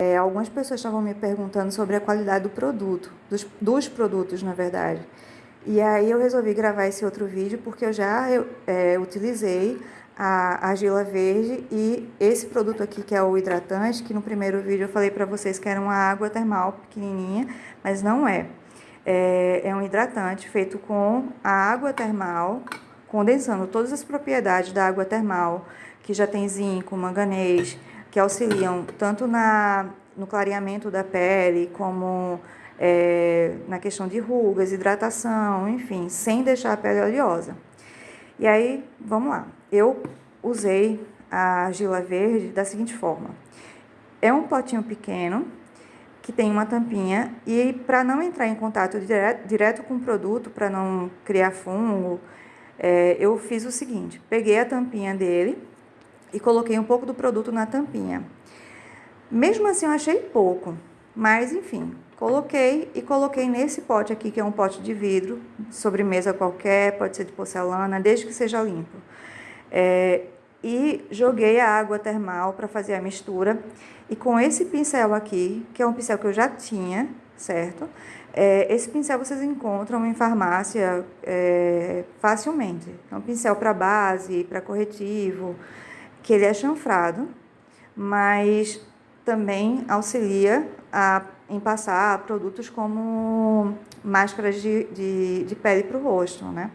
É, algumas pessoas estavam me perguntando sobre a qualidade do produto, dos, dos produtos, na verdade. E aí eu resolvi gravar esse outro vídeo porque eu já é, utilizei a argila verde e esse produto aqui que é o hidratante, que no primeiro vídeo eu falei para vocês que era uma água termal pequenininha, mas não é. é. É um hidratante feito com a água termal, condensando todas as propriedades da água termal, que já tem zinco, manganês, que auxiliam tanto na, no clareamento da pele, como é, na questão de rugas, hidratação, enfim, sem deixar a pele oleosa. E aí, vamos lá. Eu usei a argila verde da seguinte forma. É um potinho pequeno, que tem uma tampinha, e para não entrar em contato direto, direto com o produto, para não criar fungo, é, eu fiz o seguinte, peguei a tampinha dele, e coloquei um pouco do produto na tampinha. Mesmo assim, eu achei pouco, mas enfim, coloquei e coloquei nesse pote aqui, que é um pote de vidro, sobremesa qualquer, pode ser de porcelana, desde que seja limpo. É, e joguei a água termal para fazer a mistura. E com esse pincel aqui, que é um pincel que eu já tinha, certo? É, esse pincel vocês encontram em farmácia é, facilmente. É um pincel para base, para corretivo, que ele é chanfrado, mas também auxilia a, em passar produtos como máscaras de, de, de pele para o rosto, né?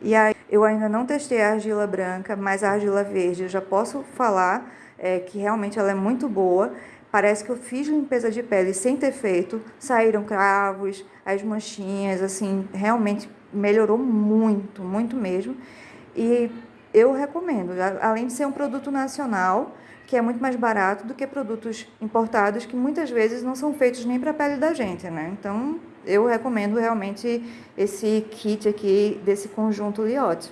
E aí, eu ainda não testei a argila branca, mas a argila verde eu já posso falar é, que realmente ela é muito boa. Parece que eu fiz limpeza de pele sem ter feito, saíram cravos, as manchinhas, assim, realmente melhorou muito, muito mesmo. E eu recomendo, além de ser um produto nacional, que é muito mais barato do que produtos importados que muitas vezes não são feitos nem para a pele da gente, né? Então, eu recomendo realmente esse kit aqui desse conjunto Liotte.